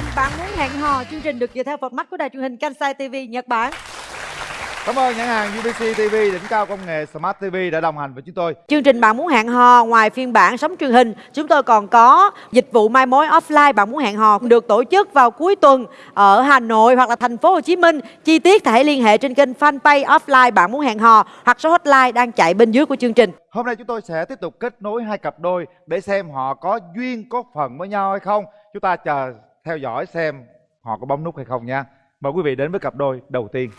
trình bạn muốn hẹn hò chương trình được dựa theo format của đài truyền hình Kansai TV Nhật Bản Cảm ơn nhãn hàng UBC TV đỉnh cao công nghệ Smart TV đã đồng hành với chúng tôi. Chương trình bạn muốn hẹn hò ngoài phiên bản sóng truyền hình, chúng tôi còn có dịch vụ mai mối offline bạn muốn hẹn hò được tổ chức vào cuối tuần ở Hà Nội hoặc là thành phố Hồ Chí Minh. Chi tiết hãy liên hệ trên kênh fanpage offline bạn muốn hẹn hò hoặc số hotline đang chạy bên dưới của chương trình. Hôm nay chúng tôi sẽ tiếp tục kết nối hai cặp đôi để xem họ có duyên có phần với nhau hay không. Chúng ta chờ theo dõi xem họ có bấm nút hay không nha. Mời quý vị đến với cặp đôi đầu tiên.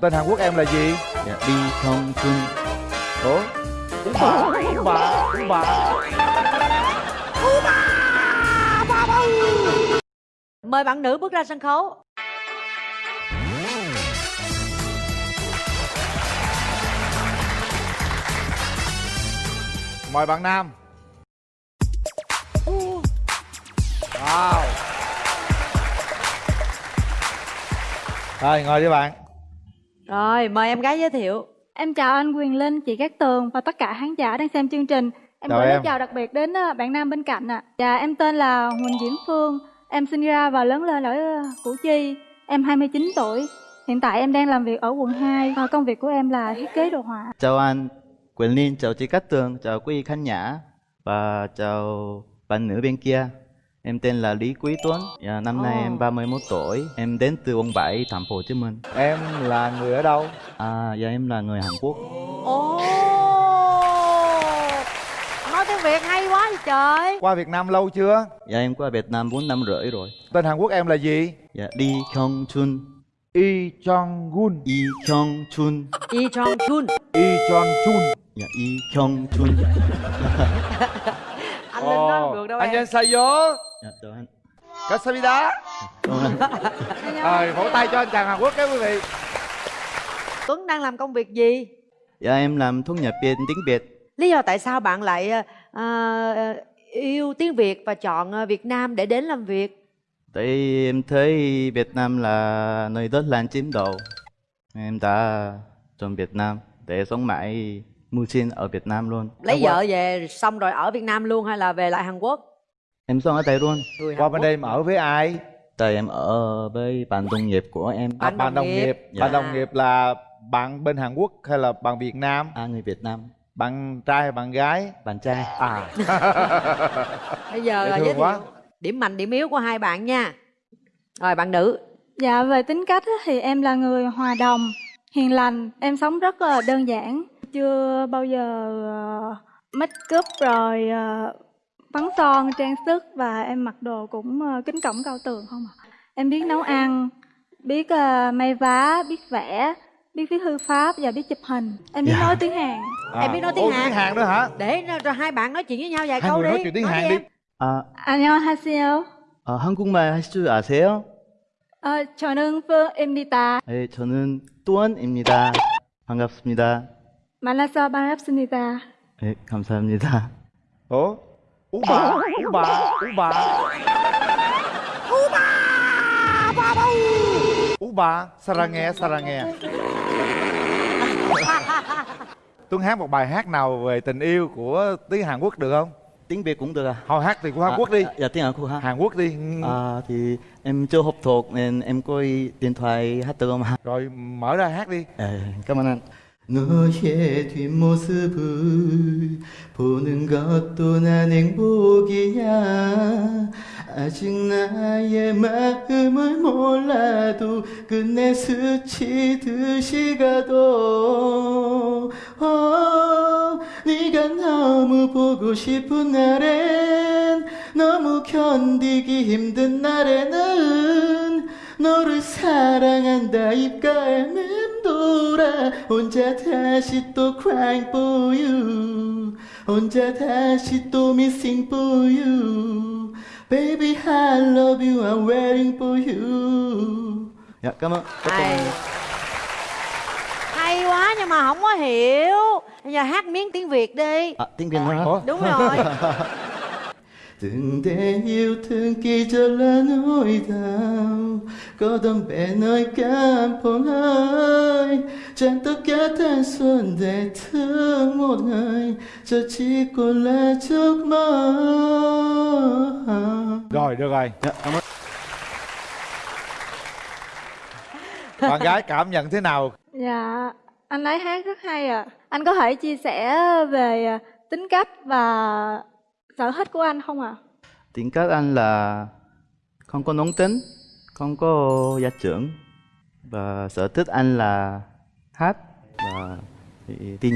Tên Hàn Quốc em là gì? Dạ, đi không chung Ủa? Cũng bà, cũng bà, cũng bà. Mời bạn nữ bước ra sân khấu. Mời bạn nam. Wow. Rồi, ngồi đi bạn. Rồi, mời em gái giới thiệu. Em chào anh Quyền Linh, chị Cát Tường và tất cả khán giả đang xem chương trình. Em gửi lời chào đặc biệt đến ờ, bạn nam bên cạnh ạ. Dạ, em tên là Huỳnh Diễm Phương. Em sinh ra và lớn lên ở ờ, Củ Chi. Em 29 tuổi. Hiện tại em đang làm việc ở quận 2 và công việc của em là thiết kế đồ họa. Chào anh Quyền Linh, chào chị Cát Tường, chào quý khán giả Và chào bạn nữ bên kia Em tên là Lý Quý Tuấn dạ, Năm nay Ồ. em 31 tuổi Em đến từ quận 7, thành phố Hồ Chí Minh Em là người ở đâu? À, dạ em là người Hàn Quốc Ồ Nói tiếng Việt hay quá vậy trời Qua Việt Nam lâu chưa? Dạ em qua Việt Nam 4 năm rưỡi rồi Tên Hàn Quốc em là gì? Dạ, Lee Hyung Chun Lee Jong Gun. Lee Hyung Chun Yi Chong Chun Lee Jong Chun. Dạ, Lee Hyung Chun Anh Linh nói không được đâu em 안녕하세요. Dạ, chào anh 감사합니다. Cảm ơn anh Rồi, vỗ tay cho anh chàng Hàn Quốc các quý vị. Tuấn đang làm công việc gì? Dạ em làm thu nhập viên tiếng Việt Lý do tại sao bạn lại ờ, ờ, yêu tiếng Việt và chọn ờ, Việt Nam để đến làm việc? Tại em thấy Việt Nam là nơi đất lan chiếm đầu Em đã chọn Việt Nam để sống mãi mưu sinh ở Việt Nam luôn Lấy vợ về xong rồi ở Việt Nam luôn hay là về lại Hàn Quốc? Em sống ở đây luôn Người Qua Hàn bên Quốc. đây em ở với ai? Tại em ở với bạn đồng nghiệp của em À, Bạn đồng đồng nghiệp. Dạ. Bạn đồng nghiệp là bạn bên Hàn Quốc hay là bạn Việt Nam? À người Việt Nam Bạn trai hay bạn gái? Bạn trai À. Bây giờ là giới thiệu quá. điểm mạnh điểm yếu của hai bạn nha. Rồi bạn nữ. Dạ, về tính cách thì em là người hòa đồng, hiền lành. Em sống rất là đơn giản Chưa bao giờ ờ, make up rồi ờ, phấn son, trang sức và em mặc đồ cũng ờ, kính cổng cao tường không à. Em biết nấu ăn, biết ờ, may vá, biết vẽ, biết viết thư pháp và biết chụp hình. Em biết Dạ. nói tiếng Hàn. Em biết nói tiếng Ồ, Hàn. tiếng Hàn nữa hả? Để rồi hai bạn nói chuyện với nhau vài Hai câu người đi. nói chuyện tiếng Hàn đi đi. em. 아, 안녕하세요. 아, 한국말 할 줄 아세요? 어, 저는 푸입니다. 네, 저는 또한입니다 반갑습니다 만나서 반갑습니다. 네, 감사합니다 Ủa? Ú bà, ú bà, ú bà. Ú bà, 사랑해, 사랑해. Tuấn hát một bài hát nào về tình yêu của tiếng Hàn Quốc được không? tiếng Việt cũng được à? Thôi hát thì của Hàn À, Quốc đi. à, Dạ tiếng Hàn Quốc hả? Hàn Quốc đi. À thì em chưa học thuộc nên em có điện thoại hát được không ạ? Rồi mở ra hát đi. 에, cảm ơn anh. 너의 뒷모습을 보는 것도 난 행복이야. 아직 나의 마음을 몰라도 끝내 스치듯이 가도 어, 네가 너무 보고 싶은 날엔 너무 견디기 힘든 날에는 너를 사랑한다 입가에 맴 돌아 혼자 다시 또 crying for you 혼자 다시 또 missing for you baby I love you I'm waiting for you dạ cảm ơn Hay. Hay quá nhưng mà không có hiểu. Bây giờ hát miếng tiếng Việt đi. à, tiếng Việt hả? Ủa? Đúng rồi. từng để yêu thương kỳ cho là nỗi đau có đâm bè nơi cảm phong hơi Chẳng tất cả thanh xuân để thương một người Giờ chỉ còn là giấc mơ. Rồi được rồi. Dạ, cảm ơn. Bạn gái cảm nhận thế nào? Dạ, anh ấy hát rất hay ạ. Anh có thể chia sẻ về à, tính cách và sở thích của anh không ạ? Tính cách anh là không có nóng tính, không có gia trưởng. Và sở thích anh là hát và đi, đi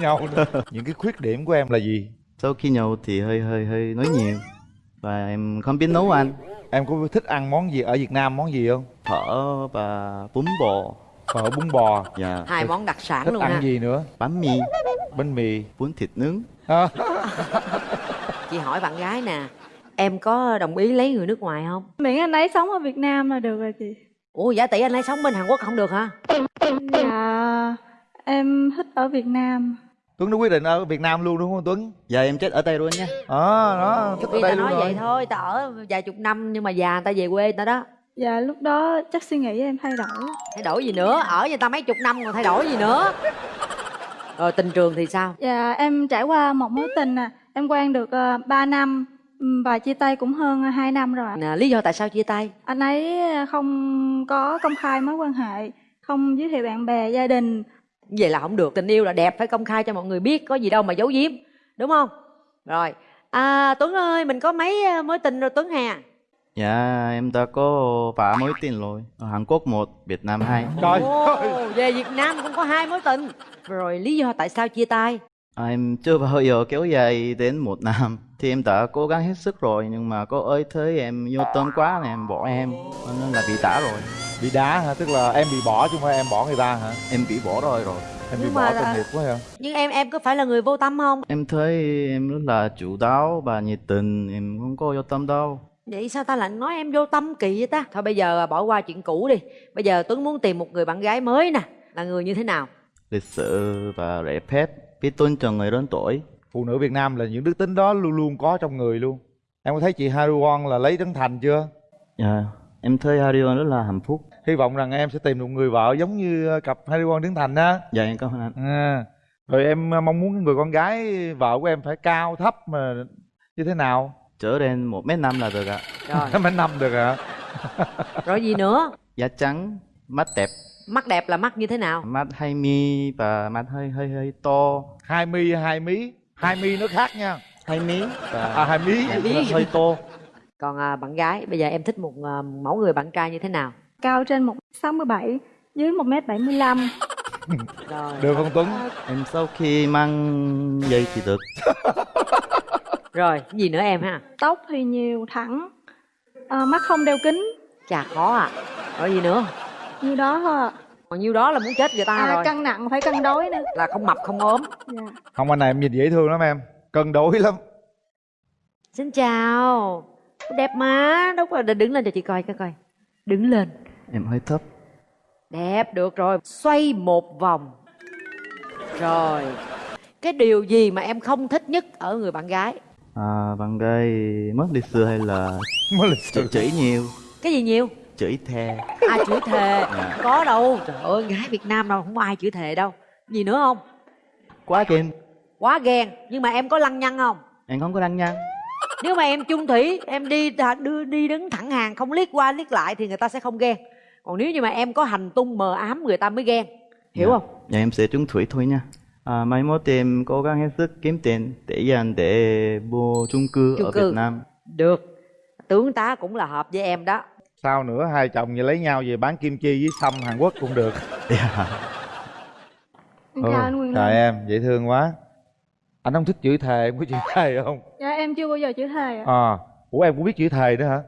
nhậu nữa. những cái khuyết điểm của em là gì? Sau khi nhậu thì hơi hơi hơi nói nhiều. Và em không biết nấu ăn. Em có thích ăn món gì? Ở việt nam món gì không? Phở và bún bò. Phở bún bò. Dạ. Hai món đặc sản thích luôn ăn ha. gì nữa? Bánh mì, bánh mì. Bún thịt nướng À, chị hỏi bạn gái nè em có đồng ý lấy người nước ngoài không? Miễn anh ấy sống ở Việt Nam là được rồi chị. ủa giả tỷ anh ấy sống bên hàn quốc không được hả? Dạ, em thích ở Việt Nam. tuấn đã quyết định ở việt nam luôn đúng không tuấn? Dạ em chết ở đây luôn nha. Ờ đó thích ở khi ta đây luôn nói rồi. vậy thôi ta ở vài chục năm nhưng mà già người ta về quê người ta đó. Dạ, lúc đó chắc suy nghĩ em thay đổi. thay đổi gì nữa? Ở người ta mấy chục năm còn thay đổi gì nữa rồi tình trường thì sao? Dạ, em trải qua một mối tình à. Em quen được uh, 3 năm và chia tay cũng hơn 2 năm rồi ạ. Nè, lý do tại sao chia tay? Anh ấy không có công khai mối quan hệ, không giới thiệu bạn bè, gia đình. vậy là không được. Tình yêu là đẹp phải công khai cho mọi người biết có gì đâu mà giấu giếm. Đúng không? Rồi. À tuấn ơi mình có mấy ờ, mối tình rồi tuấn hà Dạ em đã có vài mối tình rồi. Ở Hàn Quốc một, Việt Nam hai. Trời Ồ, ơi về việt nam cũng có hai mối tình. Rồi lý do tại sao chia tay? À, Em chưa bao giờ kéo dài đến một năm. Thì em đã cố gắng hết sức rồi Nhưng mà có ơi thấy em vô tâm quá này em bỏ em. Nên là bị đá rồi. Bị đá hả? Tức là em bị bỏ chứ không phải em bỏ người ta hả? Em bị bỏ rồi rồi. Em bị Nhưng bỏ mà tội là- nghiệp quá hả nhưng em em có phải là người vô tâm không? Em thấy em rất là chủ đáo và nhiệt tình. Em không có vô tâm đâu vậy sao ta lại nói em vô tâm kỳ vậy ta? Thôi bây giờ bỏ qua chuyện cũ đi. Bây giờ tuấn muốn tìm một người bạn gái mới nè. Là người như thế nào? Lịch sự và lễ phép Biết tôn trọng người lớn tuổi. Phụ nữ việt nam là những đức tính đó luôn luôn có trong người luôn. Em có thấy chị Haruon là lấy trấn thành chưa? Dạ Em thấy Harion rất là hạnh phúc. Hy vọng rằng em sẽ tìm được người vợ giống như cặp Haruon trấn thành á. Dạ em cảm ơn anh. À. rồi em mong muốn người con gái vợ của em phải cao thấp mà như thế nào Trở lên một mét năm là được ạ. Rồi. Mấy năm được hả rồi gì nữa? Da trắng, mắt đẹp. Mắt đẹp là mắt như thế nào? Mắt hai mi và mắt hơi hơi hơi to. Hai mi hai mí. Hai mi nó khác nha. Hai mí. Và à hai mí. Hơi, to. Còn à, bạn gái bây giờ em thích một à, mẫu người bạn trai như thế nào? Cao trên 1m67, dưới 1m75. rồi. Được không tuấn? Em sau khi mang dây thì được rồi gì nữa em ha? Tóc thì nhiều, thẳng. À, mắt không đeo kính. chà khó à. Rồi gì nữa Như đó thôi ạ. còn nhiêu đó là muốn chết người ta À, rồi. cân nặng phải cân đối nữa. là không mập không ốm. Dạ. không anh này em nhìn dễ thương lắm em. Cân đối lắm. Xin chào. Đẹp mà. Đâu có đứng lên cho chị coi coi coi. Đứng lên. Em hơi thấp. Đẹp được rồi. Xoay một vòng. Rồi. Cái điều gì mà em không thích nhất ở người bạn gái à, bạn gái mất lịch sự hay là mới lịch chửi, sự chửi nhiều? Cái gì nhiều? Chửi thề. Ai chửi thề? Dạ. có đâu. Trời ơi gái việt nam đâu không có ai chửi thề đâu. Gì nữa không? Quá kìm quá ghen. Nhưng mà em có lăng nhăng không? Em không có đăng nhăn nếu mà em chung thủy em đi đưa đi đứng thẳng hàng không liếc qua liếc lại thì người ta sẽ không ghen. Còn nếu như mà em có hành tung mờ ám người ta mới ghen. Hiểu dạ. không? Dạ em sẽ trúng thủy thôi nha à, mai mốt em cố gắng hết sức kiếm tiền để dành để mua chung cư Chung ở cư. Việt Nam. Được. Tướng tá cũng là hợp với em đó. Sao nữa hai chồng vậy lấy nhau về bán kim chi với sâm hàn quốc cũng được. Dạ. Em Ừ, chào anh Quyền trời em dễ thương quá. Anh không thích chửi thề em có chửi thề không? Dạ em chưa bao giờ chửi thề ạ. à ủa em cũng biết chửi thề nữa hả?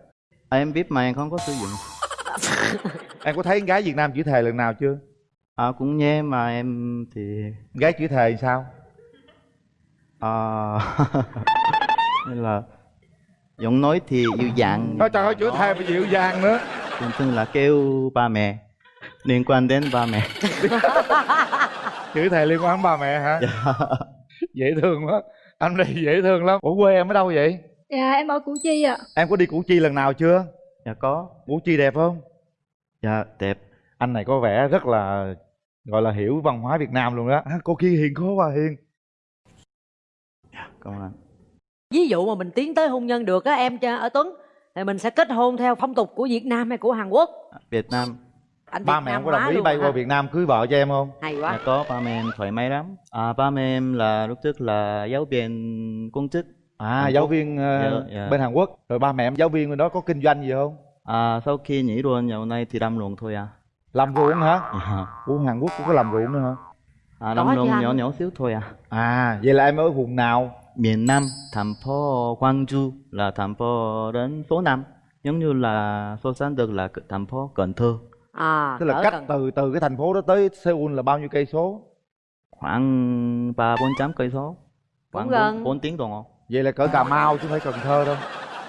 À, em biết mà em không có sử dụng. Em có thấy con gái việt nam chửi thề lần nào chưa à, cũng nghe mà em thì gái chửi thề sao? À, nên là giọng nói thì dịu dàng. Ôi trời ơi chửi thề mà dịu dàng nữa. Thường thường là kêu ba mẹ liên quan đến ba mẹ. Chửi thề liên quan đến ba mẹ hả? Dạ. dễ thương quá. Anh này dễ thương lắm. Ủa quê em ở đâu vậy? Dạ em ở Củ Chi ạ. em có đi củ chi lần nào chưa? Dạ có. Củ chi đẹp không? Dạ đẹp anh này có vẻ rất là gọi là hiểu văn hóa Việt Nam luôn đó à, cô kia hiền khó quá hiền Cảm ơn anh. ví dụ mà mình tiến tới hôn nhân được á em cho ở Tuấn thì mình sẽ kết hôn theo phong tục của Việt Nam hay của Hàn Quốc Việt Nam anh ba Việt mẹ em có đồng ý luôn bay hả? qua Việt Nam cưới vợ cho em không hay Dạ quá có, ba mẹ em thoải mái lắm. À, ba mẹ em là lúc trước là giáo viên công chức. à Hàn giáo Quốc. viên ờ, Dạ, dạ. bên Hàn Quốc rồi ba mẹ em giáo viên bên đó có kinh doanh gì không À, sau khi nghỉ luôn dạo này thì làm ruộng thôi à. Làm ruộng hả? À, Ủa Hàn Quốc cũng có làm ruộng nữa hả? À làm chứ ruộng nhỏ nhỏ xíu thôi à. à vậy là em ở vùng nào? Miền Nam, thành phố Gwangju là thành phố đến số 5 giống như là so sánh được là thành phố Cần Thơ. À tức là cách Cần- từ từ cái thành phố đó tới Seoul là bao nhiêu cây số? Khoảng ba bốn trăm cây số. Khoảng. 4 tiếng đồng hồ. Vậy là cỡ Cà Mau chứ không phải Cần Thơ đâu.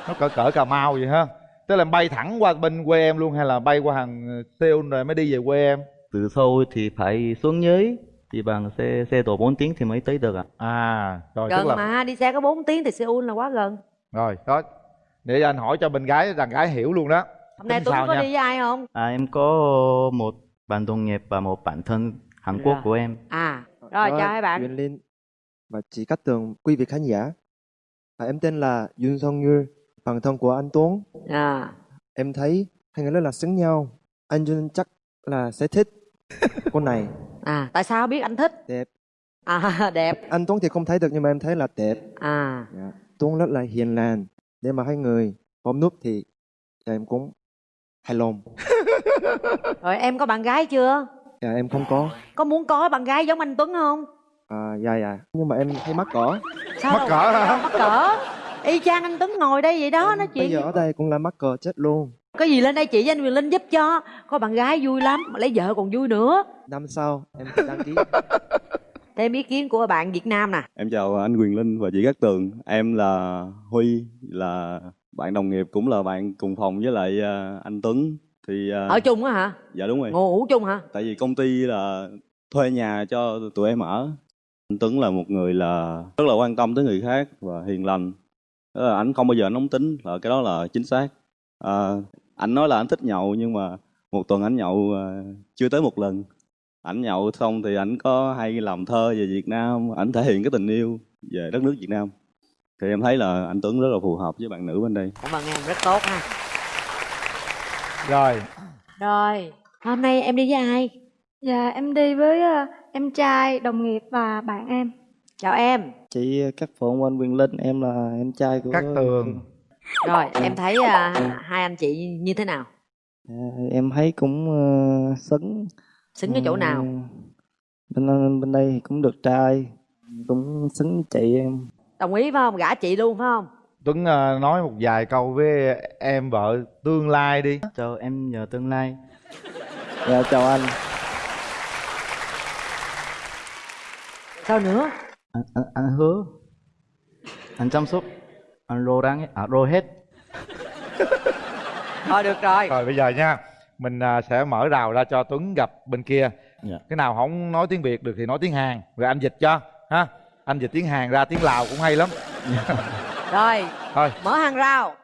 Nó cỡ cỡ Cà Mau vậy ha tức là bay thẳng qua bên quê em luôn hay là bay qua hàng Seoul rồi mới đi về quê em? Từ Seoul thì phải xuống dưới thì bằng xe xe độ 4 tiếng thì mới tới được ạ. À rồi gần tức là mà đi xe có 4 tiếng thì Seoul là quá gần. Rồi đó. Để anh hỏi cho bên gái đàn gái hiểu luôn đó. Hôm nay sao có nha? đi với ai không? À, em có một bạn đồng nghiệp và một bạn thân Hàn Quốc Dạ. của em. À rồi chào hai bạn. Quyền Linh và chị Cát Tường, quý vị khán giả. À, em tên là Yun Song Như, bạn thân của anh Tuấn. à Em thấy hai người rất là xứng nhau. Anh Yun chắc là sẽ thích cô này. à tại sao biết anh thích Đẹp. à đẹp Anh Tuấn thì không thấy được nhưng mà em thấy là đẹp. à Dạ. Tuấn rất là hiền lành. Để mà hai người bấm nút thì dạ, em cũng hài lòng. rồi em có bạn gái chưa Dạ, em không có. có muốn có bạn gái giống anh Tuấn không À, dạ dạ. Nhưng mà em thấy mắc cỡ. sao Mắc cỡ hả? mắc cỡ y chang anh Tuấn ngồi đây vậy đó nói Bây chuyện giờ ở đây cũng là mắc cỡ chết luôn. có gì lên đây chị với anh Quyền Linh giúp cho có bạn gái vui lắm mà lấy vợ còn vui nữa Năm sau em sẽ đăng ký. thêm ý kiến của bạn Việt Nam nè Em chào anh Quyền Linh và chị Cát Tường. Em là Huy, là bạn đồng nghiệp cũng là bạn cùng phòng với lại à, anh Tuấn. Thì à, ở chung á hả dạ đúng rồi. ngủ chung hả Tại vì công ty là thuê nhà cho tụi em ở. Anh Tuấn là một người là rất là quan tâm tới người khác và hiền lành. Đó là anh không bao giờ nóng tính, là cái đó là chính xác. À, anh nói là anh thích nhậu nhưng mà một tuần anh nhậu à, chưa tới một lần. Ảnh nhậu xong thì ảnh có hay làm thơ về Việt Nam, ảnh thể hiện cái tình yêu về đất nước Việt Nam. Thì em thấy là anh Tuấn rất là phù hợp với bạn nữ bên đây. cảm ơn em rất tốt ha rồi rồi hôm nay em đi với ai Dạ em đi với ờ, em trai, đồng nghiệp và bạn em. Chào em. Chị Cát Phượng anh Quyền Linh em là em trai của Cát Tường. Rồi em thấy à, hai anh chị như thế nào? À, em thấy cũng ờ, xứng. Xứng cái chỗ nào? Ừ, bên bên đây thì cũng được trai cũng xứng chị em. Đồng ý phải không? Gả chị luôn phải không? Tuấn ờ, nói một vài câu với em vợ tương lai đi. Cho em nhờ tương lai. Dạ chào anh. Sao nữa anh, anh, anh hứa. Anh chăm sóc. Anh rô răng à rô hết. Thôi được rồi. Rồi bây giờ nha. Mình à, sẽ mở rào ra cho Tuấn gặp bên kia. Dạ. cái nào không nói tiếng Việt được thì nói tiếng Hàn. Rồi anh dịch cho ha? Anh dịch tiếng Hàn ra tiếng Lào cũng hay lắm. Rồi thôi. mở hàng rào.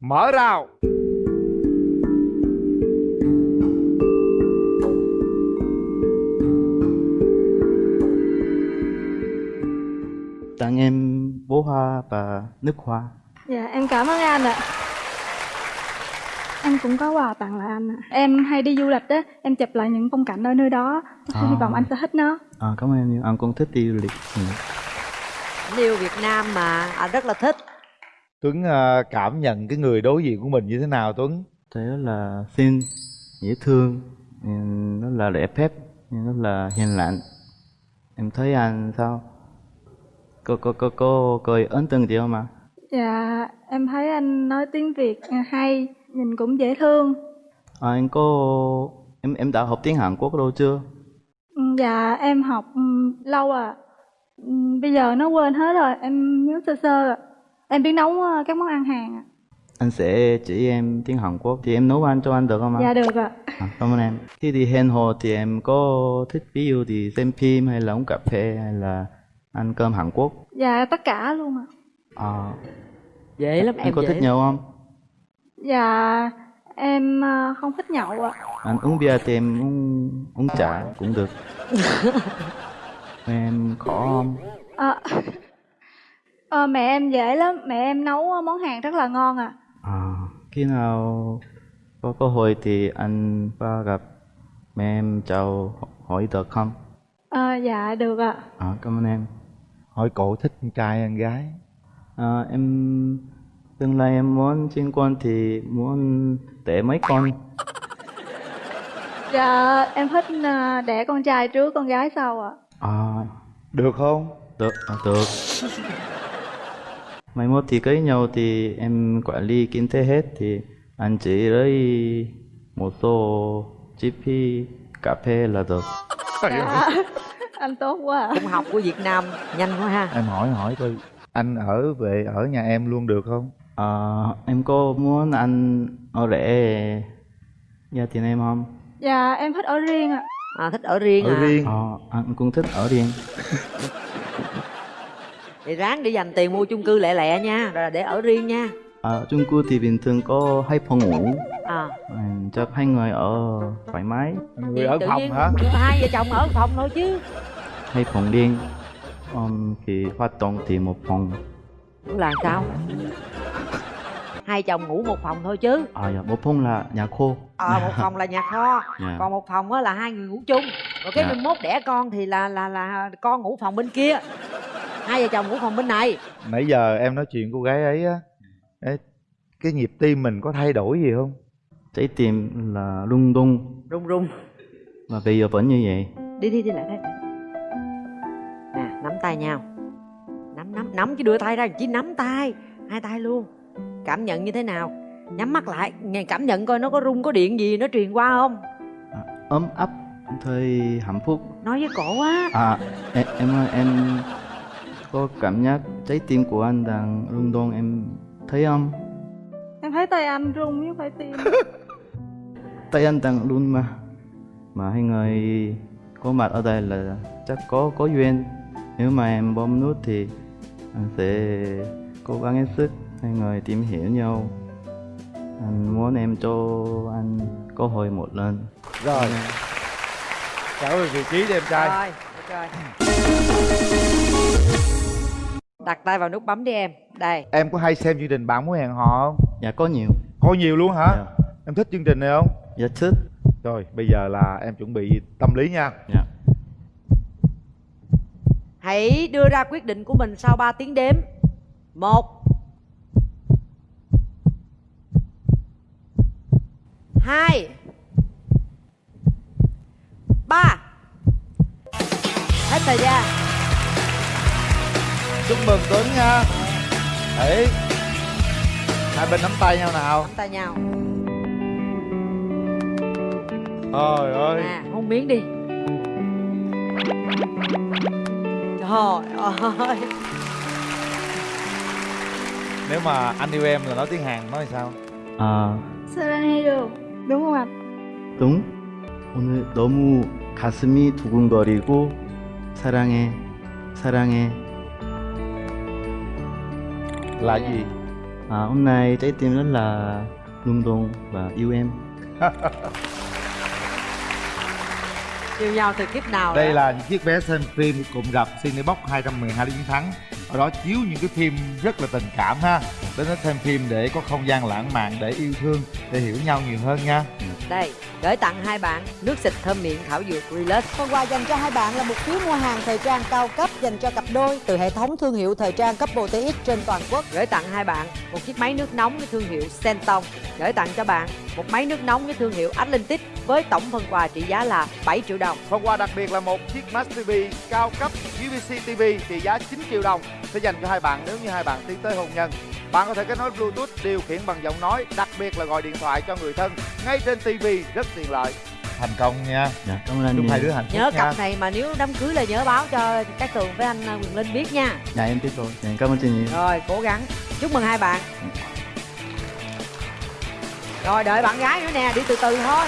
Mở rào bó hoa và nước hoa Dạ em cảm ơn anh ạ. Em cũng có quà tặng lại anh ạ. Em hay đi du lịch á, em chụp lại những phong cảnh ở nơi đó. À. Hy vọng anh sẽ thích nó. à, cảm ơn em nhiều anh cũng thích đi du lịch ừ. anh yêu Việt Nam mà anh rất là thích Tuấn à, cảm nhận cái người đối diện của mình như thế nào Tuấn thấy rất là xinh dễ thương rất là lễ phép rất là hiền lành em thấy anh sao cô cô cô cô cô ấn tượng gì không ạ Dạ em thấy anh nói tiếng Việt hay, nhìn cũng dễ thương. à, anh có em em đã học tiếng Hàn Quốc đâu chưa Ừ, Dạ em học ừ, lâu à. Bây giờ nó quên hết rồi, em nhớ sơ sơ à. Em biết nấu ờ, các món ăn Hàn ạ. anh sẽ chỉ em tiếng Hàn Quốc thì em nấu ăn cho anh được không ạ Dạ được ạ. à, cảm ơn em khi đi hẹn hò thì em có thích ví dụ thì xem phim hay là uống cà phê hay là ăn cơm Hàn Quốc Dạ tất cả luôn ạ. à, dễ lắm em em có dễ thích lắm. nhau không Dạ em ờ, không thích nhậu ạ. Anh uống bia thì em uống, uống trà cũng được. em khó không? Ờ, ờ, mẹ em dễ lắm, mẹ em nấu món Hàn rất là ngon à. À, khi nào có cơ hội thì anh qua gặp mẹ em chào hỏi được không? Ờ, dạ được ạ. À, cảm ơn em. Hỏi cổ thích con trai hay con gái À, em tương lai em muốn sinh con thì muốn đẻ mấy con. Dạ em thích ờ, đẻ con trai trước con gái sau ạ. À, được không được, à, được. Mai mốt thì cưới nhau thì em quản lý kinh tế hết thì anh chỉ lấy một số chi phí cà phê là được. Dạ. anh tốt quá ạ. cũng học của việt nam nhanh quá ha em hỏi hỏi coi anh ở về ở nhà em luôn được không À, em có muốn anh ở rẻ gia đình em không? Dạ em thích ở riêng ạ. à, thích ở riêng ở à riêng Ờ, anh cũng thích ở riêng. thì ráng để dành tiền mua chung cư lẹ lẹ nha rồi là để ở riêng nha À, chung cư thì bình thường có hai phòng ngủ. à À, chắc hai người ở thoải mái, người ở tự phòng nhiên hả hai vợ chồng ở phòng thôi chứ hai phòng riêng. Um, thì hoạt động thì một phòng. là sao hai chồng ngủ một phòng thôi chứ À, dạ, một phòng là nhà khô. ờ một phòng là nhà kho Dạ. còn một phòng á là hai người ngủ chung rồi cái Dạ. mình mốt đẻ con thì là là là con ngủ phòng bên kia hai vợ chồng ngủ phòng bên này nãy giờ em nói chuyện cô gái ấy á ê, cái nhịp tim mình có thay đổi gì không? Trái tim là rung rung rung rung. Mà bây giờ vẫn như vậy. đi đi đi lại đây. Nè nắm tay nhau. Nắm nắm nắm chứ đưa tay ra chỉ nắm tay. Hai tay luôn. Cảm nhận như thế nào? Nhắm mắt lại nghe cảm nhận coi nó có rung có điện gì nó truyền qua không? À, ấm áp, thấy hạnh phúc. nói với cổ á À, em em ơi, em có cảm giác trái tim của anh đang rung động em thấy không? Em thấy tay anh run chứ phải tim. tay anh đang run mà. Mà hai người có mặt ở đây là chắc có có duyên. Nếu mà em bấm nút thì anh sẽ cố gắng hết sức. Hai người tìm hiểu nhau. Anh muốn em cho anh cơ hội một lần. Rồi. Trở về vị trí em trai. Rồi được rồi đặt tay vào nút bấm đi em. Đây. Em có hay xem chương trình bạn muốn hẹn hò không? Dạ có nhiều. Coi nhiều luôn hả? Dạ, em thích chương trình này không? Dạ thích. Rồi bây giờ là em chuẩn bị tâm lý nha. Dạ. Hãy đưa ra quyết định của mình sau 3 tiếng đếm. Một. Hai. Ba. Hết thời gian chúc mừng tuấn nha Đấy hai bên nắm tay nhau nào nắm tay nhau trời ơi à hôn miếng đi trời ơi nếu mà anh yêu em là nói tiếng hàn nói sao 아 사랑해요. đúng không anh? 동 오늘 너무 가슴이 두근거리고 사랑해 사랑해 là gì À, hôm nay trái tim rất là rung động và yêu em. yêu nhau từ kiếp nào đây rồi? là những chiếc vé xem phim cùng gặp Cinebox 212 lý chiến thắng ở đó chiếu những cái phim rất là tình cảm ha đến đó xem phim để có không gian lãng mạn để yêu thương để hiểu nhau nhiều hơn nha Đây, gửi tặng hai bạn nước xịt thơm miệng thảo dược Relax. Phần quà dành cho hai bạn là một phiếu mua hàng thời trang cao cấp dành cho cặp đôi từ hệ thống thương hiệu thời trang cấp TX trên toàn quốc. Gửi tặng hai bạn một chiếc máy nước nóng với thương hiệu Senton. Gửi tặng cho bạn một máy nước nóng với thương hiệu Atlantic với tổng phần quà trị giá là 7 triệu đồng. phần quà đặc biệt là một chiếc Smart TV cao cấp UVC TV trị giá 9 triệu đồng sẽ dành cho hai bạn nếu như hai bạn tiến tới hôn nhân bạn có thể kết nối Bluetooth điều khiển bằng giọng nói đặc biệt là gọi điện thoại cho người thân ngay trên TV rất tiện lợi thành công nha Dạ, cảm ơn anh chúc nhiều. hai đứa hạnh phúc Nhớ nha cặp này mà nếu đám cưới là nhớ báo cho các tường với anh Quyền Linh biết nha. Dạ, em biết rồi. Dạ, cảm ơn chị nhiều. Rồi, cố gắng. Chúc mừng hai bạn. Rồi, đợi bạn gái nữa nè, đi từ từ thôi.